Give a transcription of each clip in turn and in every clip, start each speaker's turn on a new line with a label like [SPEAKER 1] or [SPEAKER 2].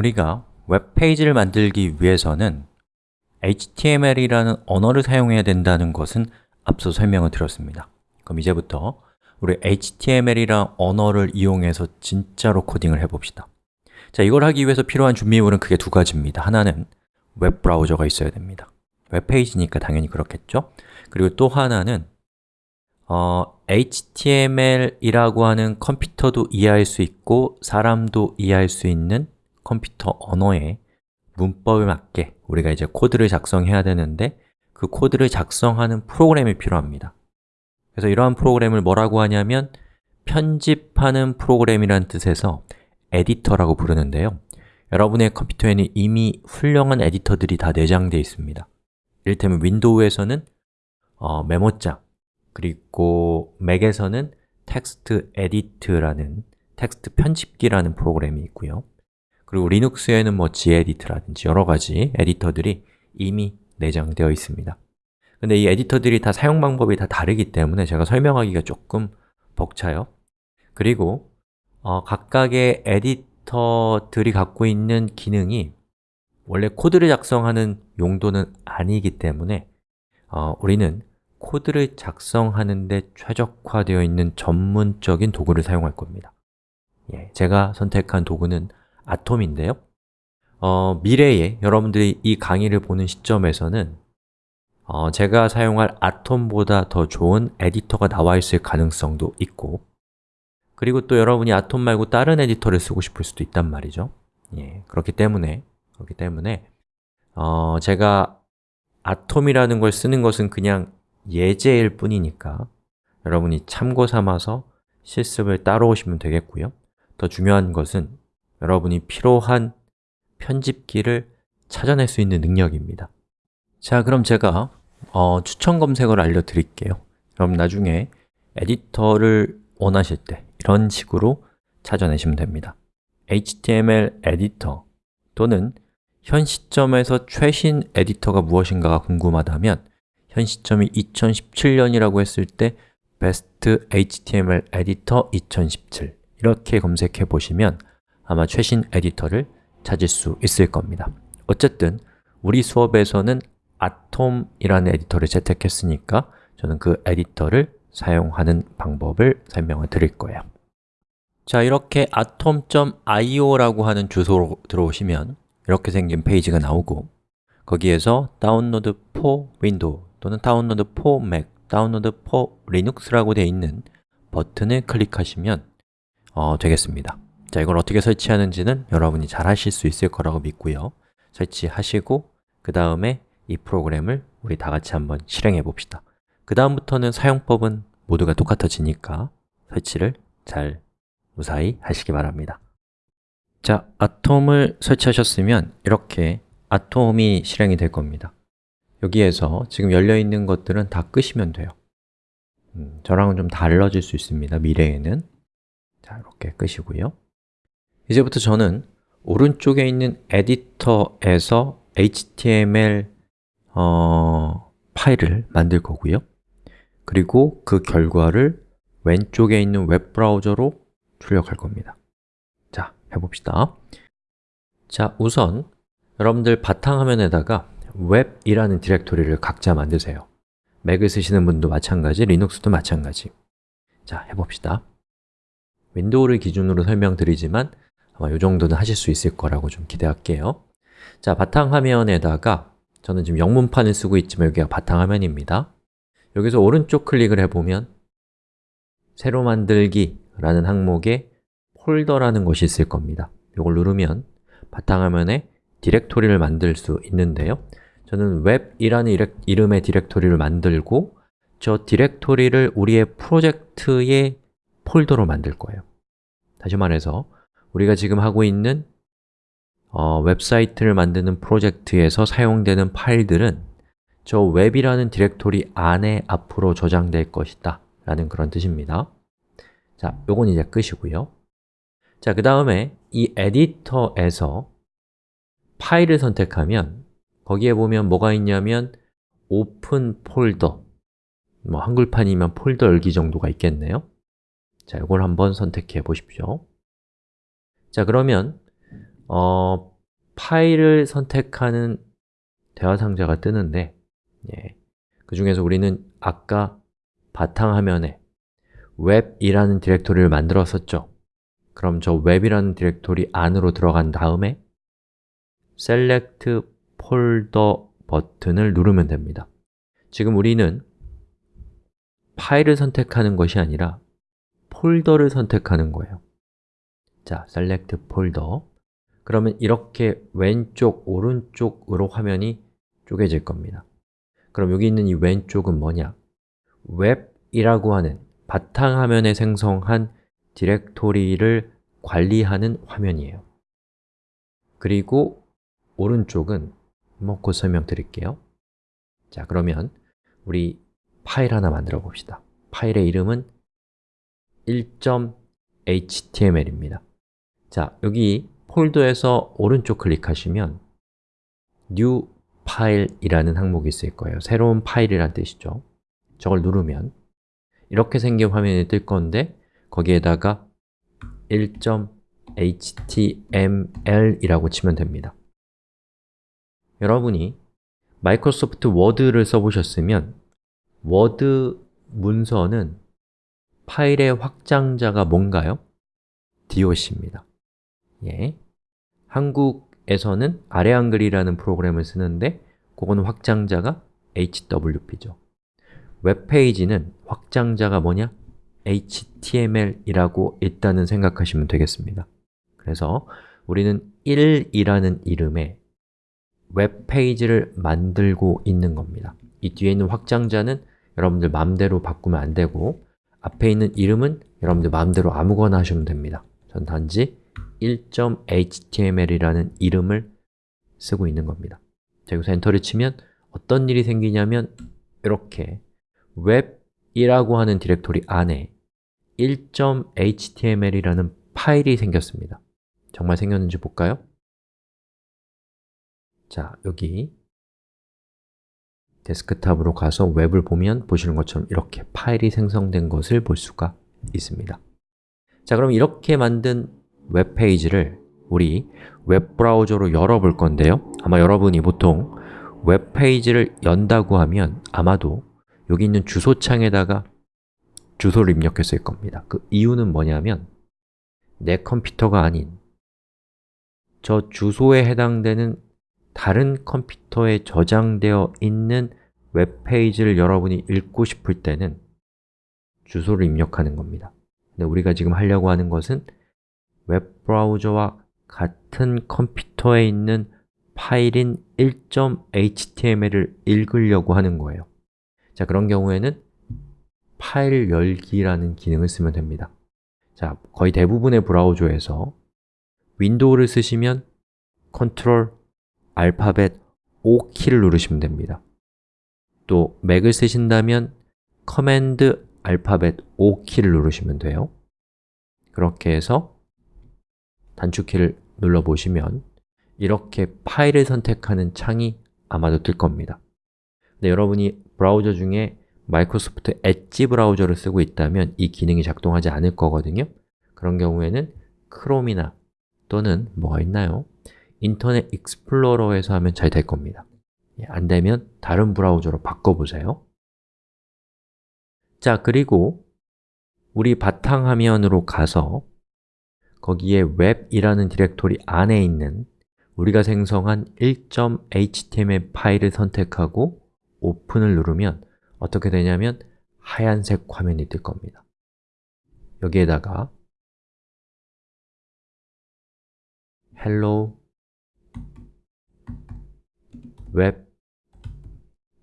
[SPEAKER 1] 우리가 웹페이지를 만들기 위해서는 HTML이라는 언어를 사용해야 된다는 것은 앞서 설명을 드렸습니다. 그럼 이제부터 우리 HTML이란 언어를 이용해서 진짜로 코딩을 해봅시다. 자, 이걸 하기 위해서 필요한 준비물은 크게 두 가지입니다. 하나는 웹브라우저가 있어야 됩니다. 웹페이지니까 당연히 그렇겠죠? 그리고 또 하나는 어, HTML이라고 하는 컴퓨터도 이해할 수 있고 사람도 이해할 수 있는 컴퓨터 언어의 문법에 맞게 우리가 이제 코드를 작성해야 되는데 그 코드를 작성하는 프로그램이 필요합니다. 그래서 이러한 프로그램을 뭐라고 하냐면 편집하는 프로그램이란 뜻에서 editor라고 부르는데요. 여러분의 컴퓨터에는 이미 훌륭한 에디터들이 다 내장되어 있습니다. 이를테면 윈도우에서는 어, 메모장 그리고 맥에서는 TextEdit라는 텍스트 편집기라는 프로그램이 있고요 그리고 리눅스에는 뭐 gedit라든지 여러 가지 에디터들이 이미 내장되어 있습니다. 근데 이 에디터들이 다 사용 방법이 다 다르기 때문에 제가 설명하기가 조금 벅차요. 그리고 어, 각각의 에디터들이 갖고 있는 기능이 원래 코드를 작성하는 용도는 아니기 때문에 어, 우리는 코드를 작성하는 데 최적화되어 있는 전문적인 도구를 사용할 겁니다. 예, 제가 선택한 도구는 아톰인데요. 어, 미래에 여러분들이 이 강의를 보는 시점에서는 어, 제가 사용할 아톰보다 더 좋은 에디터가 나와 있을 가능성도 있고 그리고 또 여러분이 아톰 말고 다른 에디터를 쓰고 싶을 수도 있단 말이죠. 예, 그렇기 때문에 그렇기 때문에 어, 제가 아톰이라는 걸 쓰는 것은 그냥 예제일 뿐이니까 여러분이 참고 삼아서 실습을 따라오시면 되겠고요. 더 중요한 것은 여러분이 필요한 편집기를 찾아낼 수 있는 능력입니다. 자, 그럼 제가 어, 추천 검색어를 알려드릴게요. 그럼 나중에 에디터를 원하실 때 이런 식으로 찾아내시면 됩니다. HTML 에디터 또는 현 시점에서 최신 에디터가 무엇인가가 궁금하다면 현 시점이 2017년이라고 했을 때 Best HTML Editor 2017 이렇게 검색해 보시면 아마 최신 에디터를 찾을 수 있을 겁니다. 어쨌든 우리 수업에서는 아톰이라는 에디터를 채택했으니까 저는 그 에디터를 사용하는 방법을 설명을 드릴 거예요. 자, 이렇게 atom.io라고 하는 주소로 들어오시면 이렇게 생긴 페이지가 나오고 거기에서 download for 윈도우 또는 download for 맥, download for 리눅스라고 되어 있는 버튼을 클릭하시면 어, 되겠습니다 자, 이걸 어떻게 설치하는지는 여러분이 잘 하실 수 있을 거라고 믿고요. 설치하시고 그 다음에 이 프로그램을 우리 다 같이 한번 실행해 봅시다. 그 다음부터는 사용법은 모두가 똑같아지니까 설치를 잘 무사히 하시기 바랍니다. 자, 아톰을 설치하셨으면 이렇게 아톰이 실행이 될 겁니다. 여기에서 지금 열려있는 것들은 다 끄시면 돼요. 음, 저랑은 좀 달라질 수 있습니다, 미래에는. 자, 이렇게 끄시고요 이제부터 저는 오른쪽에 있는 에디터에서 HTML 어, 파일을 만들 거고요. 그리고 그 결과를 왼쪽에 있는 웹브라우저로 출력할 겁니다. 자, 해봅시다. 자, 우선 여러분들 바탕화면에다가 웹이라는 디렉토리를 각자 만드세요. 맥을 쓰시는 분도 마찬가지, 리눅스도 마찬가지. 자, 해봅시다. 윈도우를 기준으로 설명드리지만 아마 이 정도는 하실 수 있을 거라고 좀 기대할게요. 자, 바탕화면에다가 저는 지금 영문판을 쓰고 있지만 여기가 바탕화면입니다. 여기서 오른쪽 클릭을 해보면 새로 만들기 라는 항목에 폴더라는 것이 있을 겁니다. 이걸 누르면 바탕화면에 디렉토리를 만들 수 있는데요. 저는 웹이라는 이름의 디렉토리를 만들고 저 디렉토리를 우리의 프로젝트의 폴더로 만들 거예요. 다시 말해서 우리가 지금 하고 있는 어, 웹사이트를 만드는 프로젝트에서 사용되는 파일들은 저 웹이라는 디렉토리 안에 앞으로 저장될 것이다. 라는 그런 뜻입니다. 자, 요건 이제 끄시고요. 자, 그 다음에 이 editor에서 파일을 선택하면 거기에 보면 뭐가 있냐면 open folder 뭐 한글판이면 폴더 열기 정도가 있겠네요. 자, 이걸 한번 선택해 보십시오 자, 그러면 어, 파일을 선택하는 대화 상자가 뜨는데 예, 그 중에서 우리는 아까 바탕화면에 웹이라는 디렉토리를 만들었었죠. 그럼 저 웹이라는 디렉토리 안으로 들어간 다음에 select folder 버튼을 누르면 됩니다. 지금 우리는 파일을 선택하는 것이 아니라 폴더를 선택하는 거예요 자, select folder. 그러면 이렇게 왼쪽, 오른쪽으로 화면이 쪼개질 겁니다. 그럼 여기 있는 이 왼쪽은 뭐냐? 웹이라고 하는 바탕화면에 생성한 디렉토리를 관리하는 화면이에요. 그리고 오른쪽은 뭐 곧 설명드릴게요. 자, 그러면 우리 파일 하나 만들어 봅시다. 파일의 이름은 1.html입니다 자, 여기 폴더에서 오른쪽 클릭하시면 New File이라는 항목이 있을 거예요. 새로운 파일이란 뜻이죠. 저걸 누르면 이렇게 생긴 화면이 뜰 건데 거기에다가 1.html이라고 치면 됩니다. 여러분이 마이크로소프트 워드를 써보셨으면 워드 문서는 파일의 확장자가 뭔가요? doc입니다 예. 한국에서는 아래 한글이라는 프로그램을 쓰는데 그거는 확장자가 hwp죠 웹페이지는 확장자가 뭐냐? html이라고 일단은 생각하시면 되겠습니다 그래서 우리는 1이라는 이름의 웹페이지를 만들고 있는 겁니다 이 뒤에 있는 확장자는 여러분들 마음대로 바꾸면 안 되고 앞에 있는 이름은 여러분들 마음대로 아무거나 하시면 됩니다 전 단지 1.html이라는 이름을 쓰고 있는 겁니다. 자, 여기서 엔터를 치면 어떤 일이 생기냐면 이렇게 웹이라고 하는 디렉토리 안에 1.html이라는 파일이 생겼습니다. 정말 생겼는지 볼까요? 자, 여기 데스크탑으로 가서 웹을 보면 보시는 것처럼 이렇게 파일이 생성된 것을 볼 수가 있습니다. 자, 그럼 이렇게 만든 웹페이지를 우리 웹브라우저로 열어볼 건데요. 아마 여러분이 보통 웹페이지를 연다고 하면 아마도 여기 있는 주소창에다가 주소를 입력했을 겁니다. 그 이유는 뭐냐면 내 컴퓨터가 아닌 저 주소에 해당되는 다른 컴퓨터에 저장되어 있는 웹페이지를 여러분이 읽고 싶을 때는 주소를 입력하는 겁니다. 근데 우리가 지금 하려고 하는 것은 웹브라우저와 같은 컴퓨터에 있는 파일인 1.html을 읽으려고 하는 거예요. 자, 그런 경우에는 파일 열기라는 기능을 쓰면 됩니다. 자, 거의 대부분의 브라우저에서 윈도우를 쓰시면 컨트롤 알파벳 O키를 누르시면 됩니다. 또 맥을 쓰신다면 커맨드 알파벳 O키를 누르시면 돼요. 그렇게 해서 단축키를 눌러보시면 이렇게 파일을 선택하는 창이 아마도 뜰 겁니다. 근데 여러분이 브라우저 중에 마이크로소프트 엣지 브라우저를 쓰고 있다면 이 기능이 작동하지 않을 거거든요. 그런 경우에는 크롬이나 또는 뭐가 있나요? 인터넷 익스플로러에서 하면 잘 될 겁니다. 예, 안 되면 다른 브라우저로 바꿔보세요. 자, 그리고 우리 바탕화면으로 가서 거기에 웹이라는 디렉토리 안에 있는 우리가 생성한 1.html 파일을 선택하고 오픈을 누르면 어떻게 되냐면 하얀색 화면이 뜰 겁니다. 여기에다가 hello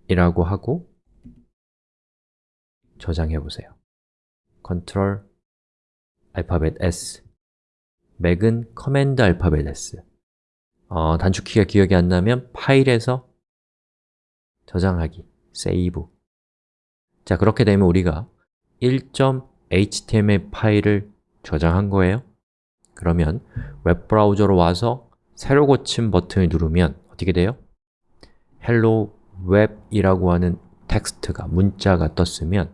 [SPEAKER 1] 웹이라고 하고 저장해 보세요. Ctrl 알파벳 S 맥은 커맨드 알파벳 S 어, 단축키가 기억이 안 나면 파일에서 저장하기, save. 자, 그렇게 되면 우리가 1.html 파일을 저장한 거예요. 그러면 웹브라우저로 와서 새로 고친 버튼을 누르면 어떻게 돼요? hello web이라고 하는 텍스트가, 문자가 떴으면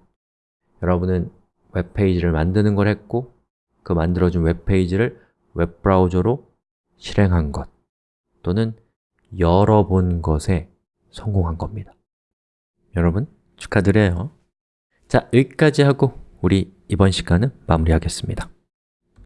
[SPEAKER 1] 여러분은 웹페이지를 만드는 걸 했고 그 만들어준 웹페이지를 웹브라우저로 실행한 것 또는 열어본 것에 성공한 겁니다. 여러분 축하드려요. 자, 여기까지 하고 우리 이번 시간은 마무리하겠습니다